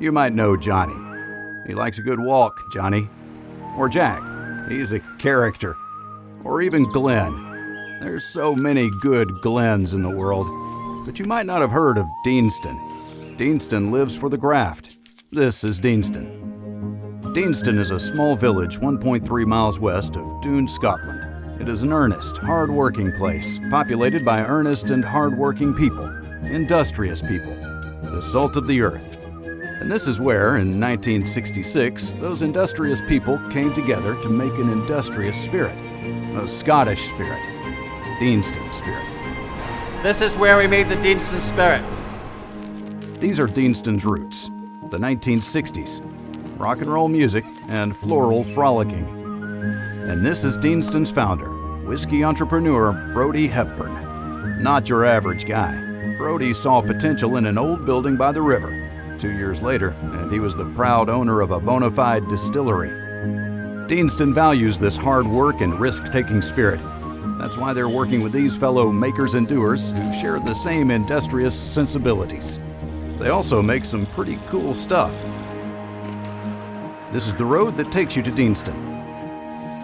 You might know Johnny. He likes a good walk, Johnny. Or Jack. He's a character. Or even Glenn. There's so many good Glens in the world. But you might not have heard of Deanston. Deanston lives for the graft. This is Deanston. Deanston is a small village 1.3 miles west of Doune, Scotland. It is an earnest, hard-working place, populated by earnest and hard-working people, industrious people, the salt of the earth. And this is where, in 1966, those industrious people came together to make an industrious spirit, a Scottish spirit, Deanston spirit. This is where we made the Deanston Spirit. These are Deanston's roots, the 1960s, rock and roll music, and floral frolicking. And this is Deanston's founder, whiskey entrepreneur Brodie Hepburn. Not your average guy. Brodie saw potential in an old building by the river. Two years later, and he was the proud owner of a bona fide distillery. Deanston values this hard work and risk-taking spirit. That's why they're working with these fellow makers and doers who share the same industrious sensibilities. They also make some pretty cool stuff. This is the road that takes you to Deanston.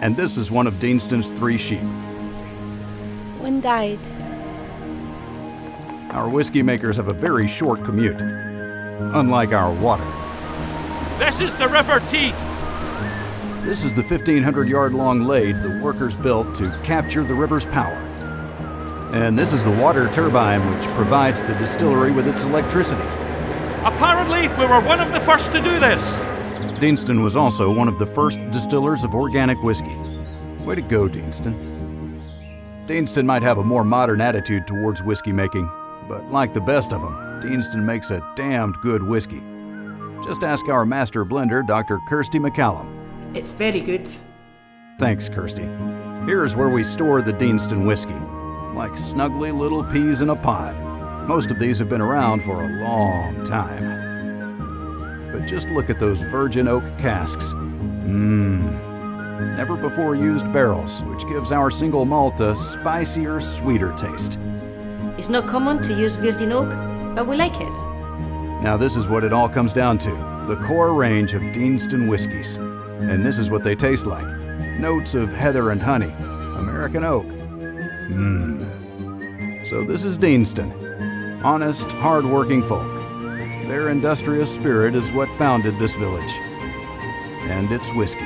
And this is one of Deanston's three sheep. One died. Our whiskey makers have a very short commute, unlike our water. This is the River Teith. This is the 1,500 yard long lade the workers built to capture the river's power. And this is the water turbine which provides the distillery with its electricity. Apparently, we were one of the first to do this. Deanston was also one of the first distillers of organic whiskey. Way to go, Deanston. Deanston might have a more modern attitude towards whiskey making, but like the best of them, Deanston makes a damned good whiskey. Just ask our master blender, Dr. Kirstie McCallum. It's very good. Thanks, Kirstie. Here's where we store the Deanston whiskey, like snuggly little peas in a pod. Most of these have been around for a long time. But just look at those virgin oak casks. Mmm. Never before used barrels, which gives our single malt a spicier, sweeter taste. It's not common to use virgin oak, but we like it. Now, this is what it all comes down to the core range of Deanston whiskies. And this is what they taste like notes of heather and honey, American oak. Mmm. So, this is Deanston. Honest, hard-working folk. Their industrious spirit is what founded this village. And its whiskey.